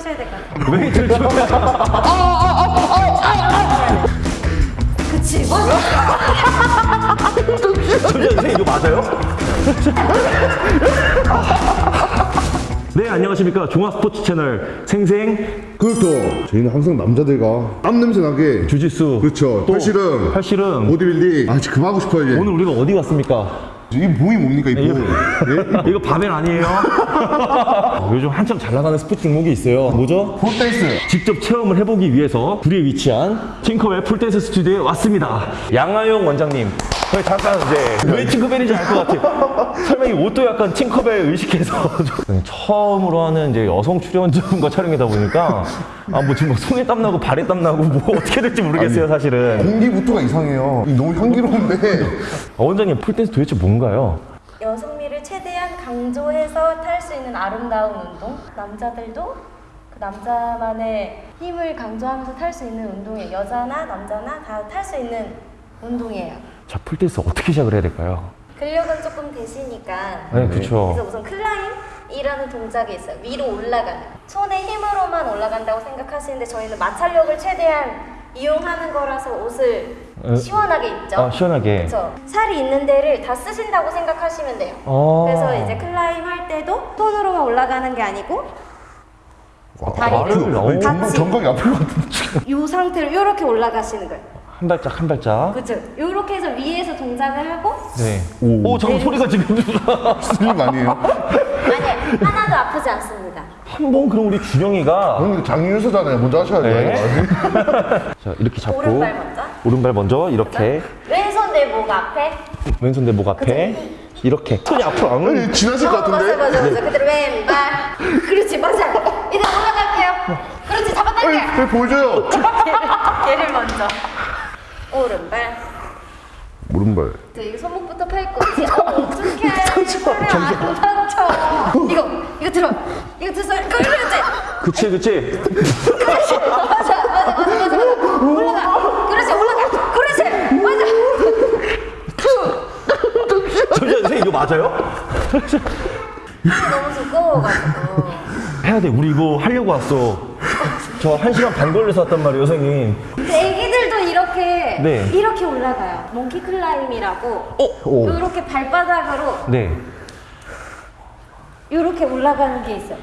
하셔야 될 것 같아요. 그치. 잠시만요 선생님 이거 맞아요? 네 안녕하십니까 종합스포츠 채널 생생 그렇죠. 저희는 항상 남자들과 땀 냄새 나게 주짓수 그렇죠. 또 팔씨름, 팔씨름 보디빌딩. 아, 진짜 그만하고 싶어요 이제. 오늘 우리가 어디 갔습니까? 이 몸이 뭡니까 이 몸? 예? 이거 바벨 아니에요? 요즘 한참 잘 나가는 스포츠 종목이 있어요 뭐죠? 폴댄스. 직접 체험을 해보기 위해서 구리에 위치한 팅커벨 폴댄스 스튜디오에 왔습니다. 양하용 원장님. 저희 잠깐 이제 왜 팅커벨인지 알 것 같아요. 설마 이 옷도 약간 팅커벨 의식해서 좀 처음으로 하는 이제 여성 출연자분과 촬영이다 보니까 아 뭐 지금 막 손에 땀 나고 발에 땀 나고 뭐 어떻게 될지 모르겠어요 사실은. 공기부터가 이상해요. 이 너무 향기로운데. 어, 원장님 풀댄스 도대체 뭔가요? 여성미를 최대한 강조해서 탈 수 있는 아름다운 운동. 남자들도 그 남자만의 힘을 강조하면서 탈 수 있는 운동이에요. 여자나 남자나 다 탈 수 있는 운동이에요. 자 폴댄스 어떻게 시작을 해야 될까요? 근력은 조금 되시니까 네, 그래서 그렇죠. 우선 climb이라는 동작이 있어요. 위로 올라가는. 손의 힘으로만 올라간다고 생각하시는데 저희는 마찰력을 최대한 이용하는 거라서 옷을 에, 시원하게 입죠. 아 시원하게. 그렇죠. 살이 있는 데를 다 쓰신다고 생각하시면 돼요. 어. 그래서 이제 climb 할 때도 손으로만 올라가는 게 아니고 다리를 너무 아니, 정각, 같이. 정강이 아플 것 같은데. 이 상태로 이렇게 올라가시는 거예요. 한 발짝 한 발짝. 그렇죠. 이렇게 해서 위에서 동작을 하고 네. 오, 잠깐 소리가 지금 거 아니에요? 아니 하나도 아프지 않습니다. 한 번 그럼 우리 준영이가 그럼 이거 장윤수잖아요. 먼저 하셔야 돼요. 네. 자 이렇게 잡고 오른발 먼저. 오른발 먼저 이렇게 왼손 내 목 앞에. 왼손 내 목 앞에 이렇게 손이 앞으로 안 아니, 지나실 것 어, 맞아 같은데? 맞아 맞아. 그대로 왼발. 그렇지 맞아. 이제 올라갈게요. 그렇지 잡아당겨. 왜 보여줘요? 얘를 먼저. 오른발. 오른발. 저 이거 손목부터 팔 거지. 어, 어떡해. 팔이 안 다쳐. 이거, 이거 들어. 이거 들어. 그렇지. 그치 그치 그렇지. 맞아, 맞아, 맞아, 맞아. 올라가. 그렇지, 올라가. 그렇지. 맞아. 잠시만 선생님 이거 맞아요? 너무 두꺼워가지고. 해야 돼 우리 이거 하려고 왔어 저한 시간 반 걸려서 왔단 말이에요 선생님 근데 애기들도 이렇게, 네. 이렇게 올라가요. 몽키 클라임이라고. 오. 이렇게 발바닥으로 네 이렇게 올라가는 게 있어요.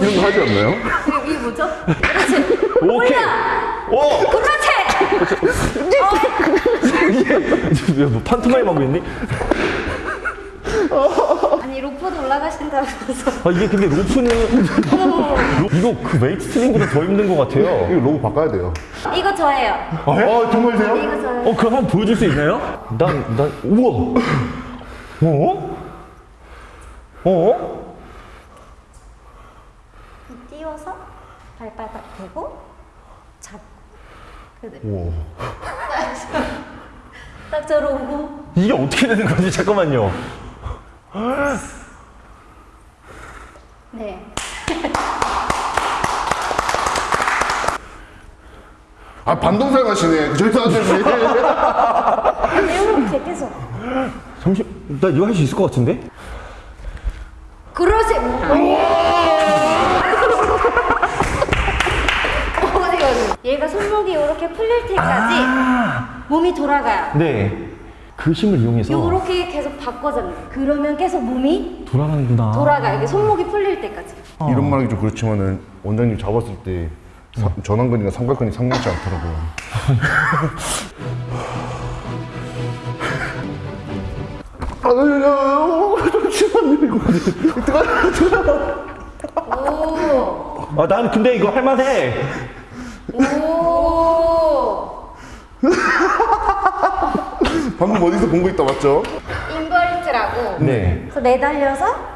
이런 거 하지 않나요? 이게, 이게 뭐죠? 그렇지. 오케이 올라. 오 그렇지. 이게 뭐 판토마임 하고 있니? 로프도 올라가신다면서. 아 이게 근데 로프는 로- 이거 그 웨이트 트레이닝보다 더 힘든 것 같아요 이거 로고 바꿔야 돼요. 이거 저예요. 아, 정말세요? 이거 저예요. 어 그럼 한번 보여줄 수 있나요? 난 난 우와 어? 어? 띄워서 발바닥 대고 잡고 우와. 딱 저로 오고 이게 어떻게 되는 거지? 잠깐만요 네 아, 반동살 가시네. 저희 사람들이. 이렇게 계속 잠시 나 이거 할 수 있을 것 같은데? 그러지 어디 가지 얘가 손목이 이렇게 풀릴 때까지 몸이 돌아가요 네. 그 힘을 이용해서 이렇게 계속 바꿔잡는 그러면 계속 몸이 돌아가는구나. 돌아가요 이게 손목이 풀릴 때까지 이런 말하기 좀 그렇지만은 원장님 잡았을 때 사- 전완근이나 삼각근이 상당치 않더라고요. 오 아, 난 근데 이거 할만해. 오. 방금 어디서 본 거 있다 맞죠? 인벌트라고 네. 그래서 매달려서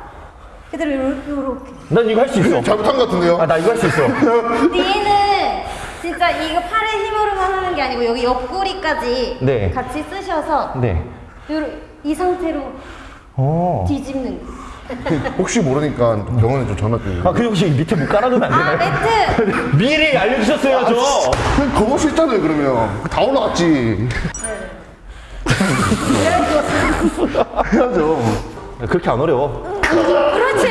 그대로 요렇게 요렇게 난 이거 할 수 있어. 잘못한 것 같은데요? 아, 나 이거 할 수 있어. 얘는 진짜 이거 팔의 힘으로만 하는 게 아니고 여기 옆구리까지 네. 같이 쓰셔서 네. 요러, 이 상태로 어. 뒤집는 거. 혹시 모르니까 병원에 좀 전화 좀. 아, 그 혹시 밑에 뭐 깔아두면 안아 되나요? 매트! 미리 알려주셨어야죠. 거울 수 있잖아요 그러면. 다 올라갔지. 해야죠. 그렇게 안 어려워. 그렇지.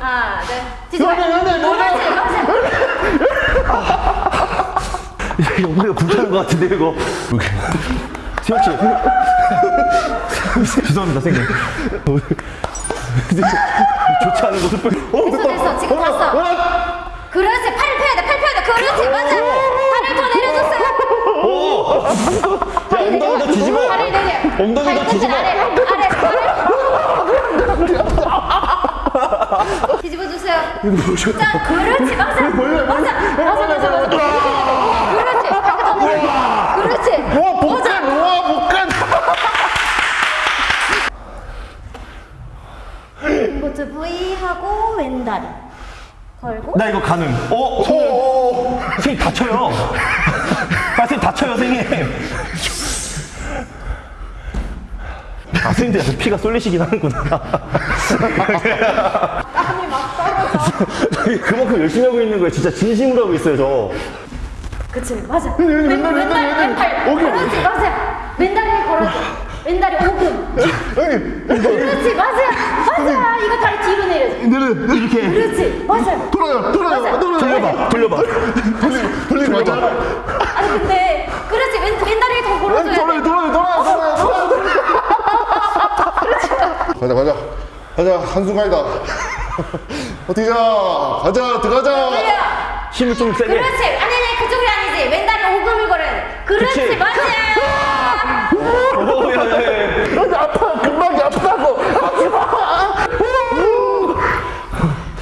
아, 네. 네, 네, 뭐 하나, 뭐 것 같은데 이거. 세혁 씨. 죄송합니다 선생님. 좋지 않은 모습. 어, 됐어, 지금 어, 어, 어. 그렇지, 팔 펴야 돼 팔 펴야 돼 그렇지 맞아. 팔을 더 내려줬어요. 자, 엉덩이 더 뒤집어. 팔을 내려. 엉덩이 더 발끝을 뒤집어. 아래 아래 아래. 뒤집어 주세요. 자 그렇지 맞아 맞아 맞아 맞아 맞아. 그렇지 발끝 더. 그렇지. 와 복근 와 복근 이것도 V 하고 왼다리 걸고 나 이거 가능. 어, 선생님. 선생님 다쳐요. 아, 선생님 다쳐요, 선생님. 아, 선생님들 약간 피가 쏠리시긴 하는구나. 땀이 막 떨어져. 그만큼 열심히 하고 있는 거예요. 진짜 진심으로 하고 있어요, 저. 그치 맞아 왼, 왼발 왼팔 그렇지 맞아 왼다리를 걸어줘 왼다리 오금 그렇지 맞아 맞아 이거 다리 뒤로 내려줘. 내려 이렇게. 그렇지 맞아 돌아요 돌아요. 맞아. 돌아요. 돌려봐, 돌려봐. 돌리고 돌리고 맞아 아니 근데 그렇지 왼, 왼다리를 더 걸어줘야 돌아요 돼. 돌아요 돌아요 돌아요 가자 가자. 가자 한 순간이다. 어떻게 자? 가자 들어가자. 돌려 힘을 좀 세게. 그렇지. 아니 아니 그쪽이 아니지. 왼다리 오금을 걸어야 돼. 그렇지 그치. 맞아 오, 야, 야, 야. 여기 아파 금방이 아프다고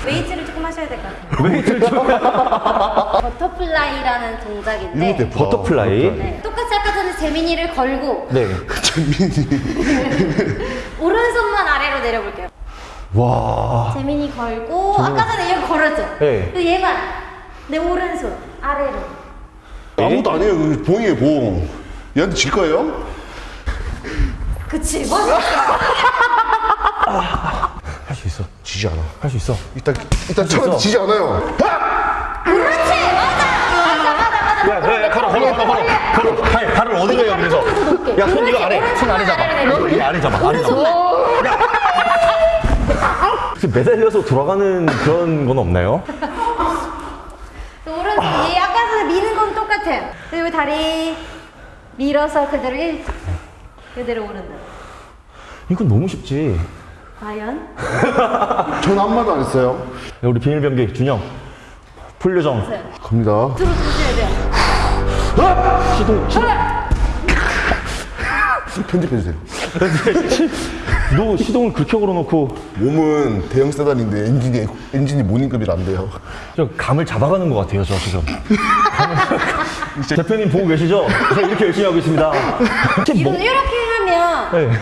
웨이트를 조금 하셔야 될 것 같아요 웨이트를 좀. 버터플라이라는 동작인데 이거 대파 버터플라이. 네, 똑같이 아까 전에 재민이를 걸고 네. 오른손만 아래로 내려볼게요 와. 재민이 걸고 아까 전에 얘가 걸었죠? 네. 그 얘만 내 오른손 아래로 아무것도 아니에요 그 봉이에요 봉 얘한테 질 거예요? 그치 맞아 할 수 있어. 지지 않아 할 수 있어. 일단 일단 처음. 지지 않아요 그렇지 맞아 맞아 맞아 맞아 야, 야, 야, 걸어, 걸어, 걸어, 걸어. 걸어. 발, 발을 어디 가요, 그래서. 야, 손 이거 아래. 손 아래 잡아. 이거 아래 잡아. 아래 잡아. 야. 매달려서 돌아가는 그런 건 없나요? 또 오른 얘 아까 전에 미는 건 똑같아요 그리고 다리 밀어서 그대로 일 그대로 오른다 이건 너무 쉽지. 과연 전 말도 안 했어요 야, 우리 비밀병기 준영. 풀 요정. 갑니다 들어 주셔야 돼요 시동, 시동. 편집해 주세요 너 시동을 그렇게 걸어놓고 몸은 대형 세단인데 엔진이 엔진이 모닝급이 안 돼요 저 감을 잡아가는 것 같아요, 저 지금. 대표님 보고 계시죠? 제가 이렇게 열심히 하고 있습니다. 이분 이렇게 하면 네.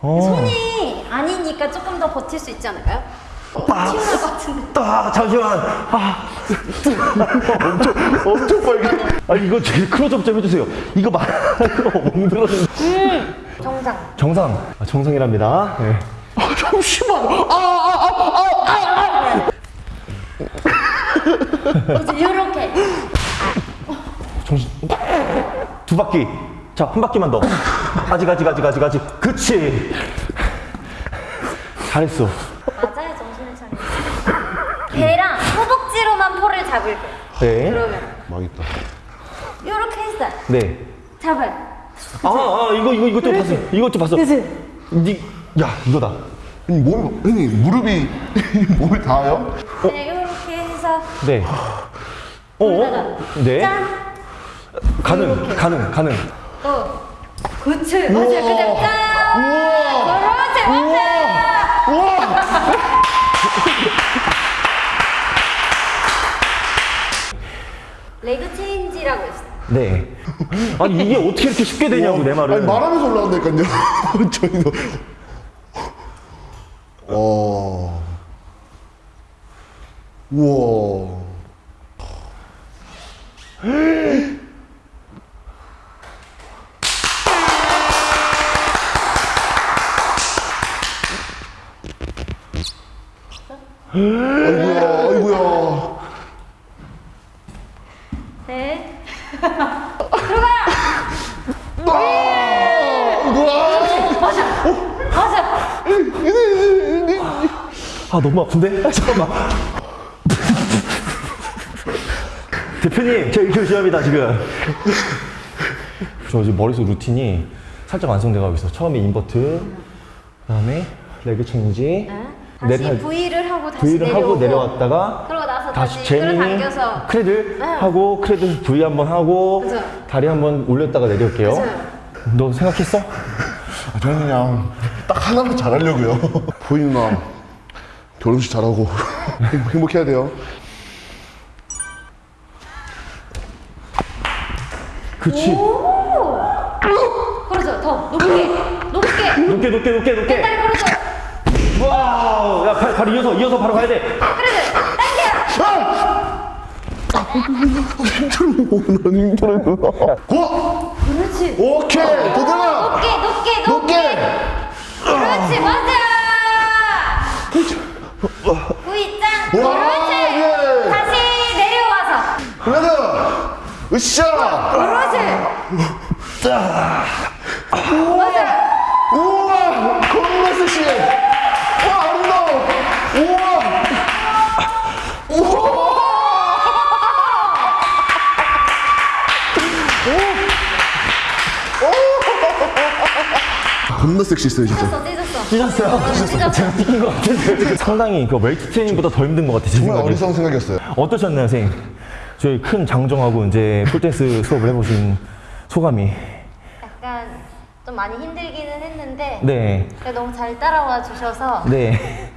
어. 손이 아니니까 조금 더 버틸 수 있지 않을까요? 같은데 아, 잠시만. 아, 엄청 빨개 아 이거 제일 클로즈업 좀 해주세요. 이거 말하고 멍들었는 정상 정상. 아, 정상이랍니다. 네. 아 잠시만 아 아 아 아아 그렇지 이렇게 정신. 두 바퀴. 자, 한 바퀴만 더. 아직, 아직, 아직, 아직, 아직. 그치. 잘했어. 맞아요 정신을 차려 배랑 허벅지로만 폴을 잡을게요 네. 그러면 망했다 이렇게 했어요 네. 잡아요 아, 아, 이거, 이거, 이것도 봤어. 이것도 봤어. 그치? 니, 야, 이거다. 몸 형님 무릎이 몸이 닿아요? 그냥 이렇게 해서 네. 어? 네. 짠 가능, 가능, 가능. 어. 그치 맞아요 그냥 짠 그렇지 맞아요 레그 체인지라고 있어요 네. 아니, 이게 어떻게 이렇게 쉽게 되냐고, 내 말은. 아니 말하면서 올라간다니까요. 저희도. 어. 우와. 아이고야 아이고야 네 맞아 아, 너무 아픈데? 아, 잠깐만. 대표님, 저 이렇게 열심히 합니다, 지금. 저 지금 머릿속 루틴이 살짝 완성돼 가고 있어. 처음에 인버트, 그 다음에 레그 체인지, 다시 내려- V를 하고 다시 V를 내려오고 하고 내려왔다가 그러고 나서 다시 끌어당겨서 크레들 네. 하고 크레들 V 한번 하고 그죠. 다리 한번 올렸다가 내려올게요. 그죠. 너 생각했어? 아, 저는 그냥 딱 하나만 잘하려고요. 보이 누나 결혼식 잘하고 행- 행복해야 돼요. 그치. 오! 그러죠. 더 높게, 높게. 높게 높게 높게 높게. 다리 걸어줘. 와우. 야, 발, 바로 이어서 이어서 바로 가야 돼. 그래도 당겨. Go! 그렇지. 오케이 도전아. 높게, 높게, 높게. 높게. 그렇지, 맞아. 와. 예. 다시 내려와서. 그래도 으쌰. 그렇지. 맞아. 우와 겁나 섹시해. 와 아름다워. 우와. 우와. 겁나 섹시했어요 진짜. 찢었어, 찢었어. 찢었어요. 찢었어. 제가 찢긴 것 같은데. 상당히 그 웨이트 트레이닝보다 더 힘든 것 같아요. 제 정말. 어리석은 생각이었어요. 어떠셨나요, 선생님? 저희 큰 장정하고 이제 풀댄스 수업을 해보신 소감이. 약간 좀 많이 힘들기는 했는데 네. 너무 잘 따라와 주셔서 네.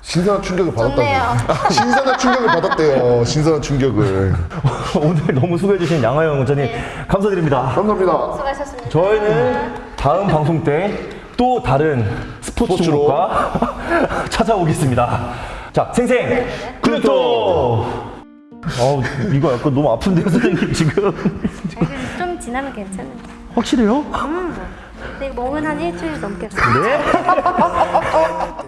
신선한 충격을. 받았다고. 신선한 충격을 받았대요. 신선한 충격을. 오늘 너무 수고해 주신 양하영 원장님 네. 감사드립니다. 감사합니다. 수고하셨습니다. 저희는 다음 방송 때 또 다른 스포츠 스포츠로. 종목과 찾아오겠습니다. 자, 생생 글루토. 어, 이거 약간 너무 아픈데요, 선생님 지금. 좀 지나면 괜찮아요. 확실해요? 근데 멍은 한 일주일 넘게. 네.